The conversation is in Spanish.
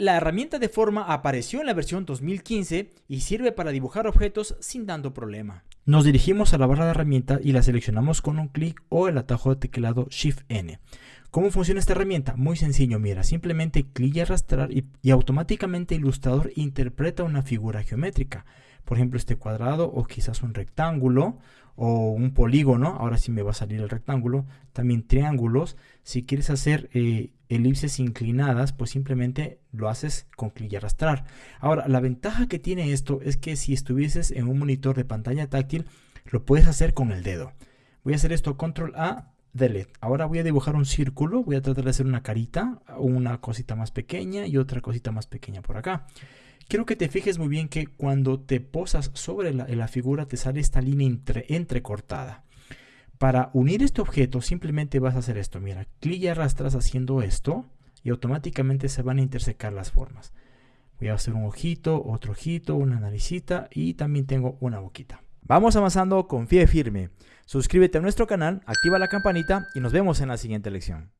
La herramienta de forma apareció en la versión 2015 y sirve para dibujar objetos sin tanto problema. Nos dirigimos a la barra de herramienta y la seleccionamos con un clic o el atajo de teclado Shift N. ¿Cómo funciona esta herramienta? Muy sencillo, mira, simplemente clic y arrastrar y, automáticamente Illustrator interpreta una figura geométrica. Por ejemplo, este cuadrado o quizás un rectángulo o un polígono, ahora sí me va a salir el rectángulo, también triángulos. Si quieres hacer eh, elipses inclinadas, pues simplemente lo haces con clic y arrastrar. Ahora, la ventaja que tiene esto es que si estuvieses en un monitor de pantalla táctil, lo puedes hacer con el dedo. Voy a hacer esto, control A, delete. Ahora voy a dibujar un círculo, voy a tratar de hacer una carita, una cosita más pequeña y otra cosita más pequeña por acá. Quiero que te fijes muy bien que cuando te posas sobre la, figura te sale esta línea entre, entrecortada. Para unir este objeto simplemente vas a hacer esto. Mira, clic y arrastras haciendo esto y automáticamente se van a intersecar las formas. Voy a hacer un ojito, otro ojito, una naricita y también tengo una boquita. Vamos avanzando, confíe firme. Suscríbete a nuestro canal, activa la campanita y nos vemos en la siguiente lección.